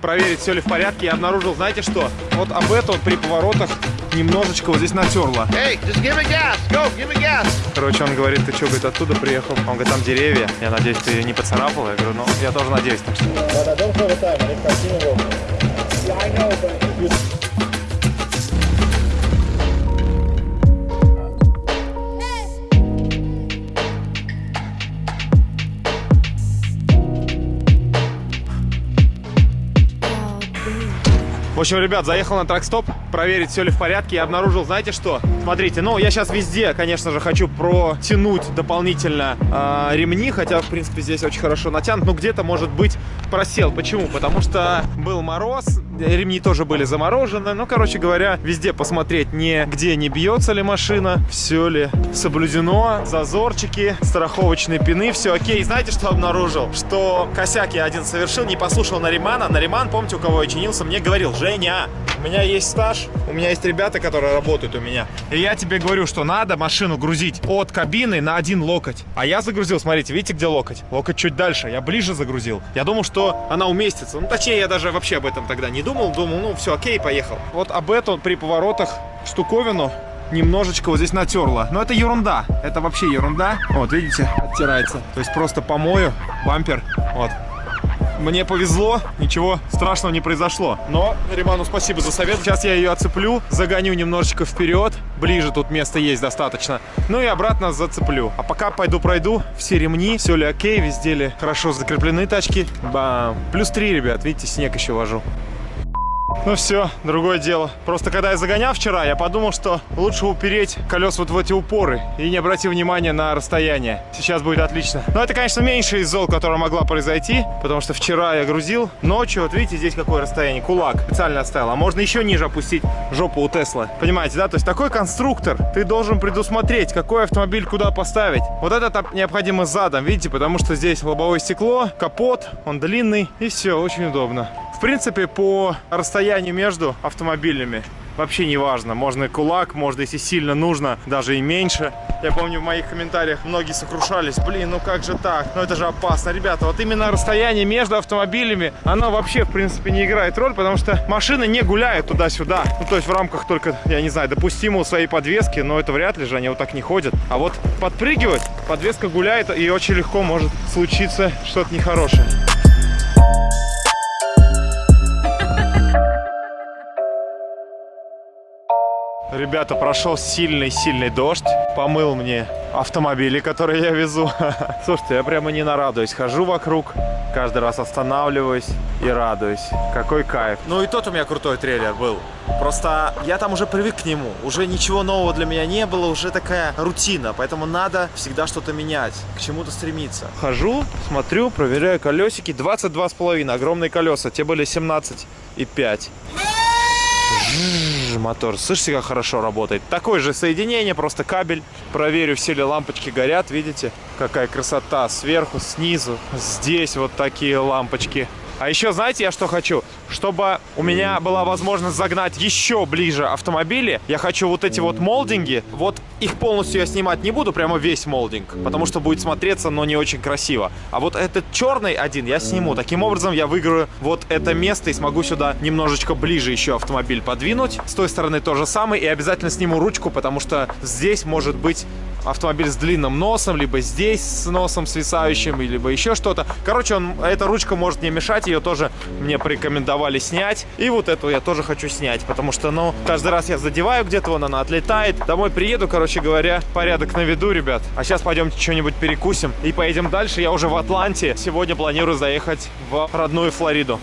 проверить, все ли в порядке. Я обнаружил, знаете что? Вот об это вот при поворотах немножечко вот здесь натерло. Hey, just give me gas. Go, give me gas. Короче, он говорит, ты что, говорит, оттуда приехал? Он говорит, там деревья. Я надеюсь, ты не поцарапал. Я говорю, ну, я тоже надеюсь. Так что... В общем, ребят, заехал на тракстоп, проверить, все ли в порядке. Я обнаружил, знаете что? Смотрите, ну, я сейчас везде, конечно же, хочу протянуть дополнительно э, ремни, хотя, в принципе, здесь очень хорошо натянут, но где-то, может быть, просел. Почему? Потому что был мороз, ремни тоже были заморожены. Ну, короче говоря, везде посмотреть, не где не бьется ли машина, все ли соблюдено, зазорчики, страховочные пины, все окей. Знаете, что обнаружил? Что косяк я один совершил, не послушал Наримана. Нариман, помните, у кого я чинился, мне говорил, Женя, у меня есть стаж, у меня есть ребята, которые работают у меня. И я тебе говорю, что надо машину грузить от кабины на один локоть. А я загрузил, смотрите, видите, где локоть? Локоть чуть дальше, я ближе загрузил. Я думал, что она уместится. Ну, точнее, я даже вообще об этом тогда не думал. Думал, ну, все, окей, поехал. Вот об эту при поворотах штуковину немножечко вот здесь натерло. Но это ерунда. Это вообще ерунда. Вот, видите, оттирается. То есть просто помою бампер. Вот, мне повезло, ничего страшного не произошло. Но Риману спасибо за совет. Сейчас я ее оцеплю, загоню немножечко вперед. Ближе тут места есть достаточно. Ну и обратно зацеплю. А пока пойду пройду все ремни, все ли окей, везде ли хорошо закреплены тачки. Бам. Плюс 3, ребят, видите, снег еще вожу. Ну все, другое дело. Просто когда я загонял вчера, я подумал, что лучше упереть колес вот в эти упоры и не обратить внимания на расстояние. Сейчас будет отлично. Но это, конечно, меньше из зол, которая могла произойти, потому что вчера я грузил ночью. Вот видите, здесь какое расстояние. Кулак специально оставил. А можно еще ниже опустить жопу у Тесла. Понимаете, да? То есть такой конструктор ты должен предусмотреть, какой автомобиль куда поставить. Вот этот необходимо задом, видите, потому что здесь лобовое стекло, капот, он длинный и все, очень удобно. В принципе, по расстоянию между автомобилями вообще не важно. Можно и кулак, можно, если сильно нужно, даже и меньше. Я помню, в моих комментариях многие сокрушались. Блин, ну как же так? Ну это же опасно. Ребята, вот именно расстояние между автомобилями, оно вообще, в принципе, не играет роль, потому что машины не гуляют туда-сюда. Ну, то есть в рамках только, я не знаю, допустимого своей подвески, но это вряд ли же, они вот так не ходят. А вот подпрыгивать, подвеска гуляет, и очень легко может случиться что-то нехорошее. Ребята, прошел сильный-сильный дождь. Помыл мне автомобили, которые я везу. Слушайте, я прямо не нарадуюсь. Хожу вокруг, каждый раз останавливаюсь и радуюсь. Какой кайф. Ну и тот у меня крутой трейлер был. Просто я там уже привык к нему. Уже ничего нового для меня не было, уже такая рутина. Поэтому надо всегда что-то менять, к чему-то стремиться. Хожу, смотрю, проверяю колесики. 22,5, огромные колеса. Те были 17,5 мотор. Слышите, как хорошо работает? Такое же соединение, просто кабель. Проверю, все ли лампочки горят. Видите, какая красота сверху, снизу. Здесь вот такие лампочки. А еще, знаете, я что хочу? Чтобы у меня была возможность загнать еще ближе автомобили, я хочу вот эти вот молдинги, вот их полностью я снимать не буду, прямо весь молдинг, потому что будет смотреться, но не очень красиво. А вот этот черный один я сниму. Таким образом я выиграю вот это место и смогу сюда немножечко ближе еще автомобиль подвинуть. С той стороны то же самое. И обязательно сниму ручку, потому что здесь может быть автомобиль с длинным носом, либо здесь с носом свисающим, либо еще что-то. Короче, он, эта ручка может не мешать, ее тоже мне порекомендовали снять. И вот эту я тоже хочу снять, потому что, ну, каждый раз я задеваю где-то, вон она отлетает. Домой приеду, короче говоря, порядок на виду, ребят. А сейчас пойдемте что-нибудь перекусим и поедем дальше. Я уже в Атланте. Сегодня планирую заехать в родную Флориду.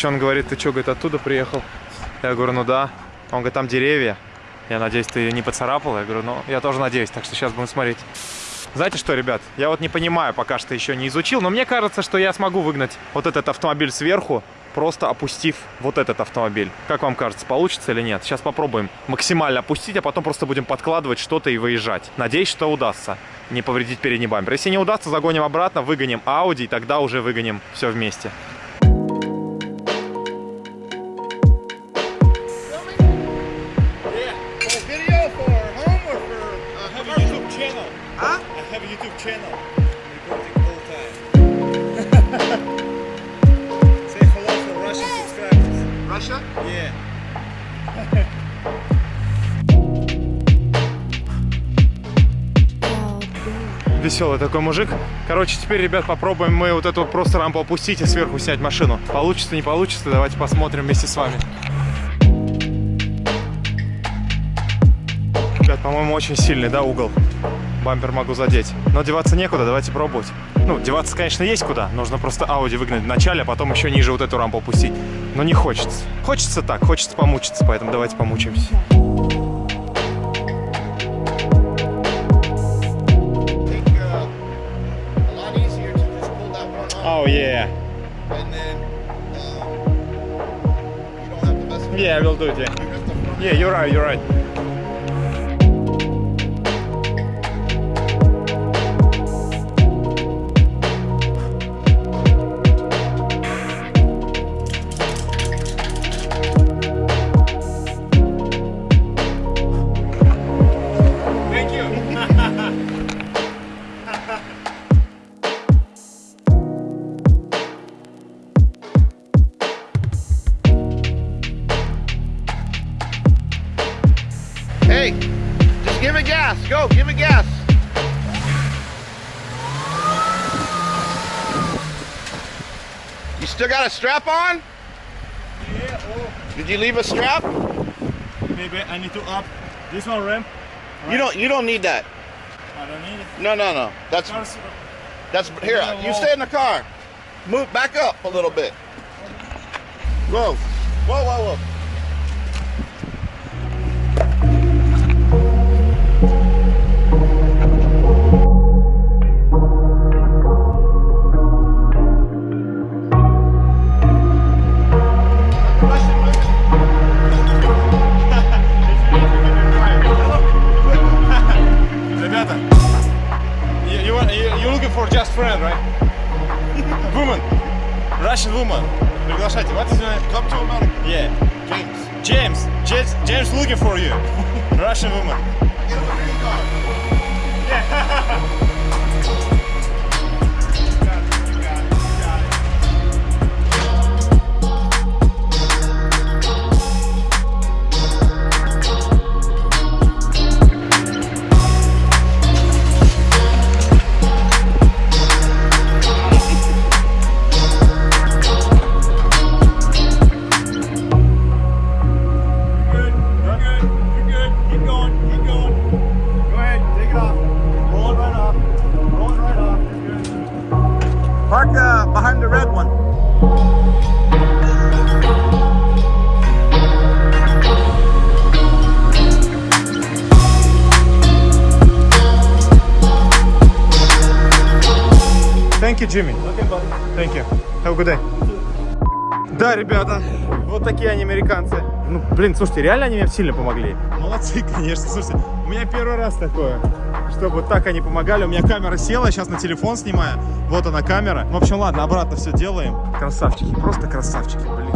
Короче, он говорит, ты что, говорит, оттуда приехал? Я говорю, ну да. Он говорит, там деревья. Я надеюсь, ты не поцарапал. Я говорю, ну, я тоже надеюсь, так что сейчас будем смотреть. Знаете что, ребят, я вот не понимаю, пока что еще не изучил, но мне кажется, что я смогу выгнать вот этот автомобиль сверху, просто опустив вот этот автомобиль. Как вам кажется, получится или нет? Сейчас попробуем максимально опустить, а потом просто будем подкладывать что-то и выезжать. Надеюсь, что удастся не повредить передний бампер. Если не удастся, загоним обратно, выгоним Audi, и тогда уже выгоним все вместе. Веселый такой мужик. Короче, теперь, ребят, попробуем мы вот эту просто рампу опустить и сверху снять машину. Получится, не получится, давайте посмотрим вместе с вами. Ребят, по-моему, очень сильный, да, угол? Бампер могу задеть. Но деваться некуда, давайте пробовать. Ну, деваться, конечно, есть куда. Нужно просто Audi выгнать в начале, а потом еще ниже вот эту рампу опустить. Но не хочется. Хочется так, хочется помучиться, поэтому давайте помучаемся. Oh, yeah. and then um, you don't have to mess with Yeah, I will do it, yeah. it. Just the front. Yeah, you're right, you're right. Hey, just give it gas. Go, give it gas. You still got a strap on? Yeah, oh, Did you leave a strap? maybe I need to up this one ramp. You don't. You don't need that. I don't need it. No, no, no. That's uh, that's here. You stay in the car. Move back up a little bit. Whoa, whoa, whoa, whoa. you're looking for just friend, right? woman, Russian woman. Приглашайте. What is your name? Come to America, Yeah. James. James. James, James looking for you. Russian woman. Get Have a good day. Да, ребята, вот такие они американцы. Ну, блин, слушайте, реально они мне сильно помогли. Молодцы, конечно. Слушайте, у меня первый раз такое, чтобы так они помогали. У меня камера села, сейчас на телефон снимаю. Вот она камера. В общем, ладно, обратно все делаем. Красавчики, просто красавчики, блин.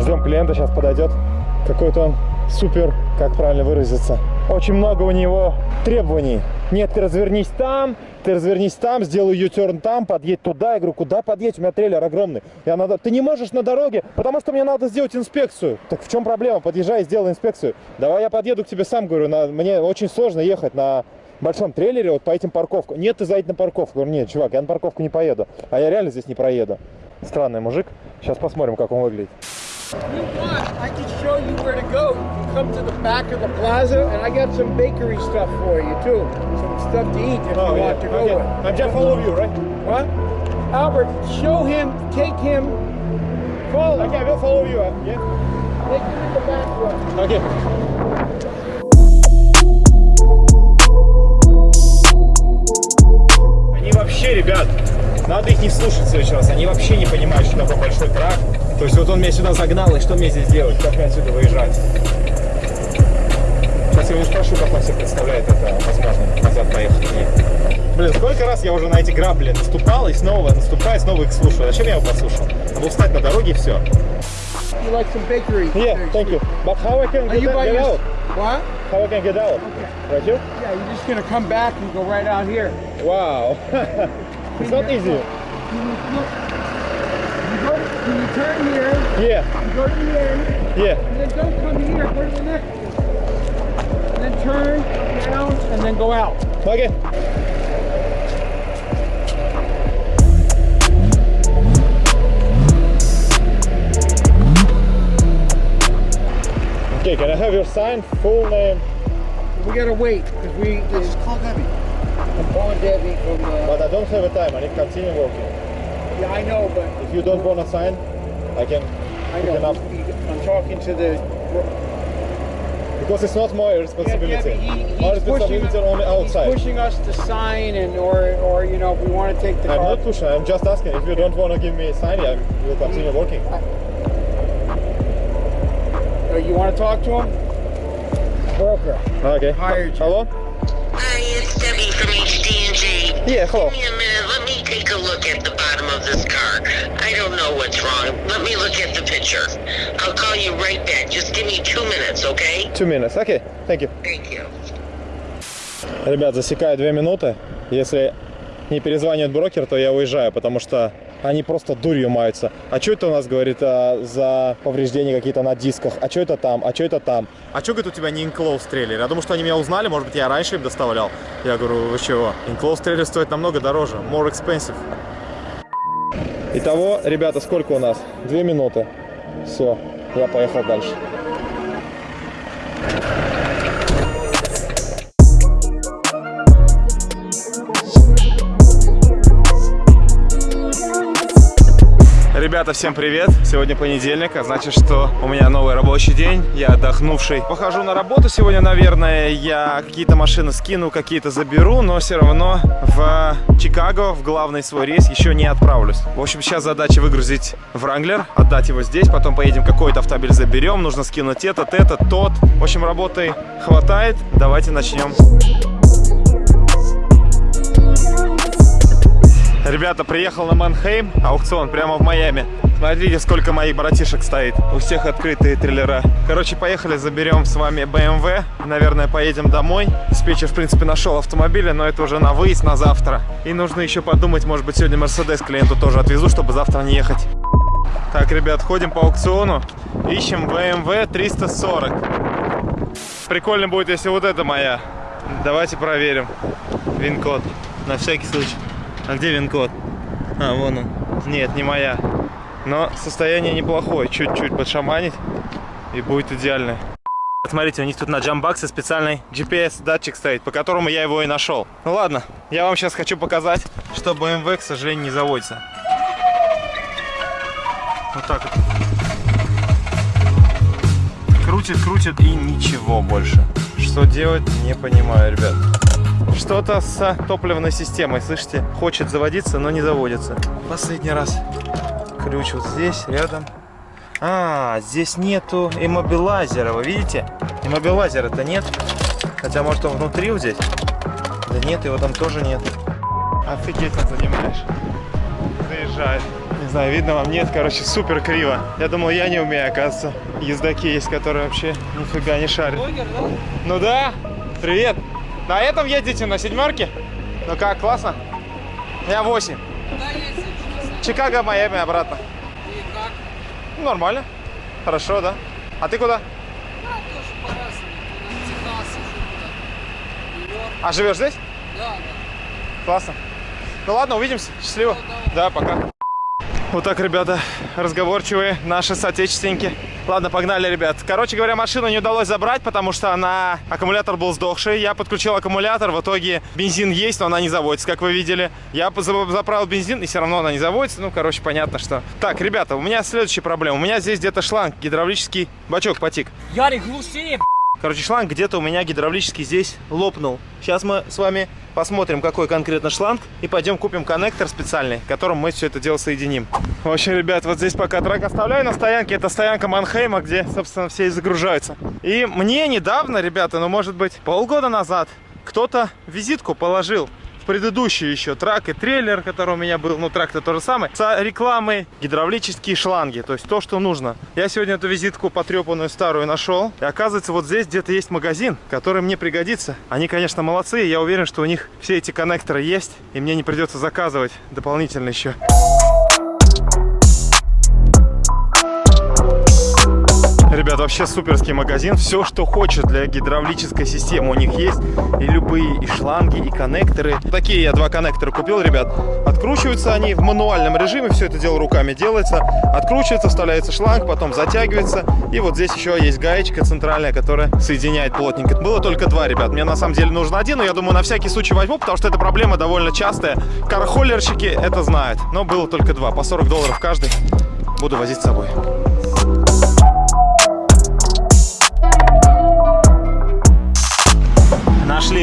Ждем клиента, сейчас подойдет. Какой-то он супер, как правильно выразиться. Очень много у него требований. Нет, ты развернись там, ты развернись там, сделай ю-терн там, подъедь туда. Я говорю, куда подъедь? У меня трейлер огромный. Я надо... Ты не можешь на дороге, потому что мне надо сделать инспекцию. Так в чем проблема? Подъезжай и сделай инспекцию. Давай я подъеду к тебе сам, говорю, на... мне очень сложно ехать на большом трейлере вот по этим парковкам. Нет, ты заедь на парковку. Я говорю, нет, чувак, я на парковку не поеду. А я реально здесь не проеду. Странный мужик. Сейчас посмотрим, как он выглядит. you want, I can show you where to go. You come to the back of the plaza, and I got some bakery stuff for you too. Some stuff to eat if you want to go Okay. with. I'm just follow you, right? What? Albert, show him, take him, follow. Okay, I will follow you. uh, Yeah. Take him in the back room. Окей. Они вообще, ребят, надо их не слушать в следующий раз. Они вообще не понимают, что такое большой трак. То есть вот он меня сюда загнал, и что мне здесь делать? Как мне отсюда выезжать? Сейчас я его спрошу, как он себе представляет это, возможно, назад поехать. Нет. Блин, сколько раз я уже на эти грабли наступал и снова наступаю, снова их слушаю. Зачем я его послушал? Надо встать на дороге и все. You like some bakery? Yeah, thank you. But how I can Are you by your... What? How I can get out? Right here? Yeah, you're just gonna come back and go right out here. Wow. it's not easy. You go, you turn here, Yeah, you go to the end, yeah. and then don't come here, go to the next one. And then turn down and then go out. Okay. Okay, can I have your sign, full name? We gotta wait because we. Just call Debbie. I'm calling Debbie from. Uh, But I don't have a time, I need to continue working. Yeah, I know, but If you don't want to sign, I can I pick it know. up. I'm talking to the. Because it's not my responsibility. yeah, but he, my he's pushing, responsibility only outside. he's pushing us to sign and or or you know if we want to take the I'm car. not pushing, I'm just asking. If you don't want to give me a sign, I will continue working. Uh, you want to talk to him? Broker. Okay. Hired you. Hello? Hi, it's Debbie from HD&G. Yeah, hello. Take a look at the bottom of this car. I don't know what's wrong. Let me look at the picture. I'll call you right back. Just give me two minutes, okay? Two minutes. Okay, thank you. Thank you. Ребят, засекаю две минуты. Если не перезванивает брокер, то я уезжаю, потому что они просто дурью маются. А что это у нас, говорит, а, за повреждения какие-то на дисках? А что это там? А что это там? А что, говорит, у тебя не инклоуз трейлер? Я думаю, что они меня узнали, может быть, я раньше им доставлял. Я говорю, вы чего? Инклоуз трейлер стоит намного дороже. More expensive. Итого, ребята, сколько у нас? Две минуты. Все, я поехал дальше. Ребята, всем привет! Сегодня понедельник, а значит, что у меня новый рабочий день. Я отдохнувший. Похожу на работу сегодня, наверное. Я какие-то машины скину, какие-то заберу, но все равно в Чикаго, в главный свой рейс, еще не отправлюсь. В общем, сейчас задача выгрузить Вранглер, отдать его здесь, потом поедем какой-то автомобиль заберем, нужно скинуть этот, этот, тот. В общем, работы хватает. Давайте начнем. Ребята, приехал на Манхейм, аукцион прямо в Майами. Смотрите, сколько моих братишек стоит. У всех открытые трейлера. Короче, поехали, заберем с вами BMW. Наверное, поедем домой. Диспетчер, в принципе, нашел автомобили, но это уже на выезд, на завтра. И нужно еще подумать, может быть, сегодня Мерседес клиенту тоже отвезу, чтобы завтра не ехать. Так, ребят, ходим по аукциону. Ищем BMW 340. Прикольно будет, если вот это моя. Давайте проверим. Вин-код. На всякий случай. А где вин-код? А, вон он. Нет, не моя. Но состояние неплохое. Чуть-чуть подшаманить и будет идеально. Смотрите, у них тут на джамбаксе специальный GPS-датчик стоит, по которому я его и нашел. Ну ладно, я вам сейчас хочу показать, что BMW, к сожалению, не заводится. Вот так вот. Крутит, крутит и ничего больше. Что делать, не понимаю, ребят. Что-то с топливной системой, слышите? Хочет заводиться, но не заводится. Последний раз. Ключ вот здесь, рядом. А, здесь нету иммобилайзера, вы видите? Иммобилайзера-то нет. Хотя, может, он внутри вот здесь? Да нет, его там тоже нет. Офигеть, он занимаешь. Заезжает. Не знаю, видно вам, нет, короче, супер криво. Я думал, я не умею, оказывается. Ездаки есть, которые вообще нифига не шарят. Ну да, привет. На этом едете, на седьмерке? Ну как, классно? Я 8. Чикаго, Майами, обратно. Ну, нормально. Хорошо, да? А ты куда? А живешь здесь? Да, Классно. Ну ладно, увидимся. Счастливо. Да, пока. Вот так, ребята, разговорчивые наши соотечественники. Ладно, погнали, ребят. Короче говоря, машину не удалось забрать, потому что она... Аккумулятор был сдохший. Я подключил аккумулятор. В итоге бензин есть, но она не заводится, как вы видели. Я заправил бензин, и все равно она не заводится. Ну, короче, понятно, что... Так, ребята, у меня следующая проблема. У меня здесь где-то шланг, гидравлический бачок потек. Ярик, глуши! Короче, шланг где-то у меня гидравлический здесь лопнул. Сейчас мы с вами посмотрим, какой конкретно шланг, и пойдем купим коннектор специальный, которым мы все это дело соединим. В общем, ребят, вот здесь пока трак оставляю на стоянке. Это стоянка Манхейма, где, собственно, все и загружаются. И мне недавно, ребята, ну, может быть, полгода назад, кто-то визитку положил предыдущий еще трак и трейлер, который у меня был, ну трак-то то же самое, с рекламой гидравлические шланги, то есть то, что нужно. Я сегодня эту визитку потрепанную старую нашел, и оказывается вот здесь где-то есть магазин, который мне пригодится. Они, конечно, молодцы, я уверен, что у них все эти коннекторы есть, и мне не придется заказывать дополнительно еще. Ребят, вообще суперский магазин. Все, что хочешь для гидравлической системы у них есть. И любые и шланги, и коннекторы. Такие я два коннектора купил, ребят. Откручиваются они в мануальном режиме. Все это дело руками делается. Откручивается, вставляется шланг, потом затягивается. И вот здесь еще есть гаечка центральная, которая соединяет плотненько. Было только два, ребят. Мне на самом деле нужен один, но я думаю, на всякий случай возьму, потому что эта проблема довольно частая. Кархоллерщики это знают. Но было только два. По 40 долларов каждый. Буду возить с собой.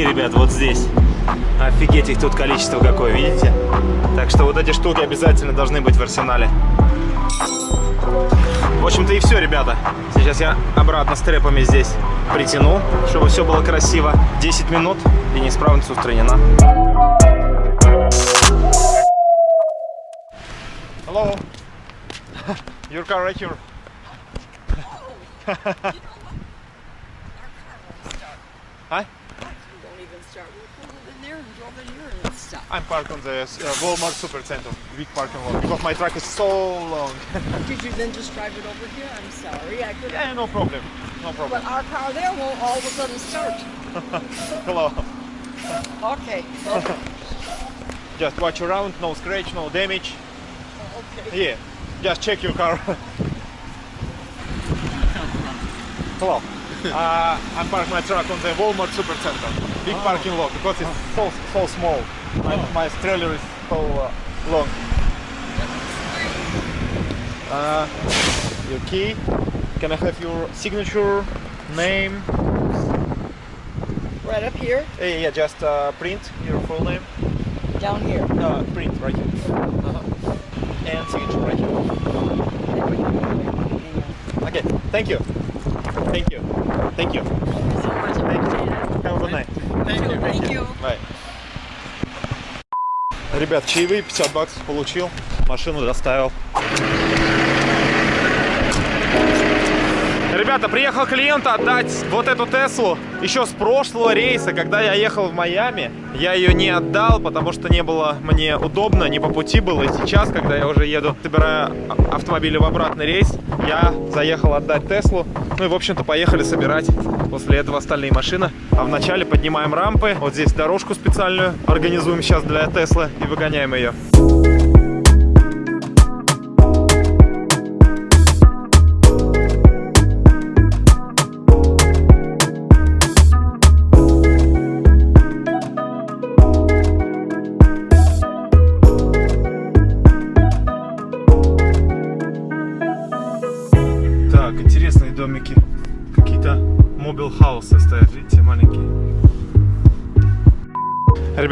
Ребят, вот здесь. Офигеть, их тут количество какое, видите? Так что вот эти штуки обязательно должны быть в арсенале. В общем-то и все, ребята. Сейчас я обратно с трепами здесь притяну, чтобы все было красиво. 10 минут и неисправность устранена. Hello. Your car right here. Hi. I'm parked on the uh, Walmart Supercenter, big parking lot, because my truck is so long. Did you then just drive it over here? I'm sorry, I couldn't. yeah, no problem, no problem. But our car there won't all of a sudden start. Hello. Okay. Okay. Just watch around, no scratch, no damage. okay. Yeah, just check your car. Hello. Uh, I'm parked my truck on the Walmart Supercenter, big parking lot, because it's so so small. My, my trailer is so uh, long. Uh, your key. Can I have your signature, name? Right up here, Yeah, yeah, just uh, print your full name. down here. Uh, print right here. Uh-huh. And signature right here. Okay, thank you. Thank you. Thank you. Thank you. Have a good night. Thank you. Thank you. Bye. Ребят, чаевые 50 баксов получил, машину доставил. Ребята, приехал клиент отдать вот эту Теслу еще с прошлого рейса, когда я ехал в Майами. Я ее не отдал, потому что не было мне удобно, не по пути было. И сейчас, когда я уже еду, собираю автомобили в обратный рейс, я заехал отдать Теслу. Ну и, в общем-то, поехали собирать после этого остальные машины. А вначале поднимаем рампы. Вот здесь дорожку специальную организуем сейчас для Теслы и выгоняем ее.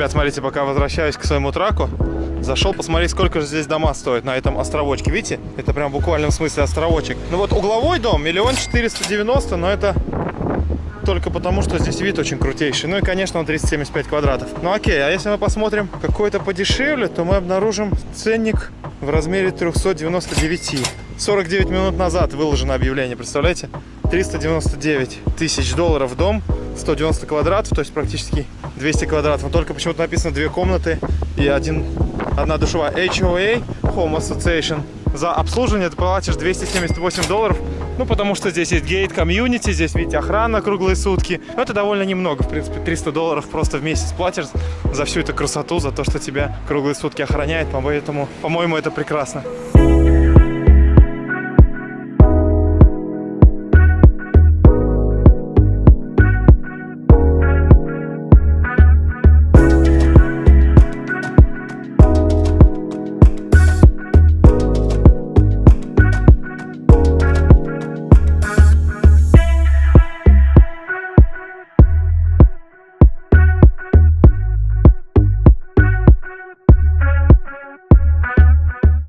Ребят, смотрите, пока возвращаюсь к своему траку, зашел посмотреть, сколько же здесь дома стоят на этом островочке. Видите? Это прям в буквальном смысле островочек. Ну вот угловой дом миллион четыреста девяносто, но это только потому, что здесь вид очень крутейший. Ну и, конечно, он 375 квадратов. Ну окей, а если мы посмотрим какой-то подешевле, то мы обнаружим ценник в размере 399. 49 минут назад выложено объявление, представляете? 399 тысяч долларов дом, 190 квадратов, то есть практически 200 квадратов. Но только почему-то написано две комнаты и один, одна душевая. HOA, Home Association. За обслуживание ты платишь 278 долларов. Ну, потому что здесь есть гейт комьюнити, здесь, видите, охрана круглые сутки. Но это довольно немного, в принципе, 300 долларов просто в месяц платишь за всю эту красоту, за то, что тебя круглые сутки охраняет. Поэтому, по-моему, это прекрасно.